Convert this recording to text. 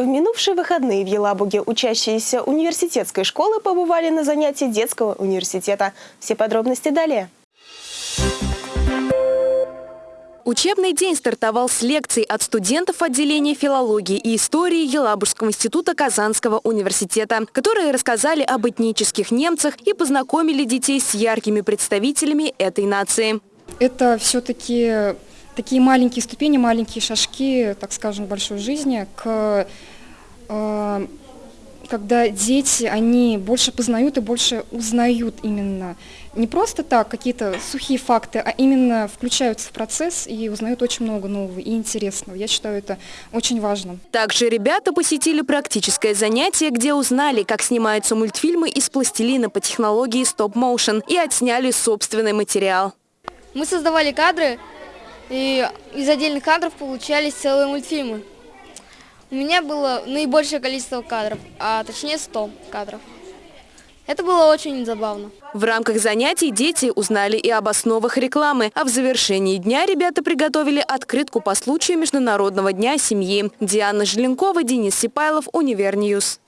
В минувшие выходные в Елабуге учащиеся университетской школы побывали на занятии детского университета. Все подробности далее. Учебный день стартовал с лекций от студентов отделения филологии и истории Елабужского института Казанского университета, которые рассказали об этнических немцах и познакомили детей с яркими представителями этой нации. Это все-таки такие маленькие ступени, маленькие шажки, так скажем, большой жизни, к, когда дети, они больше познают и больше узнают именно. Не просто так, какие-то сухие факты, а именно включаются в процесс и узнают очень много нового и интересного. Я считаю это очень важно. Также ребята посетили практическое занятие, где узнали, как снимаются мультфильмы из пластилина по технологии стоп-моушен и отсняли собственный материал. Мы создавали кадры, и из отдельных кадров получались целые мультфильмы. У меня было наибольшее количество кадров, а точнее 100 кадров. Это было очень забавно. В рамках занятий дети узнали и об основах рекламы, а в завершении дня ребята приготовили открытку по случаю Международного дня семьи. Диана Желенкова, Денис Сипайлов, Универньюз.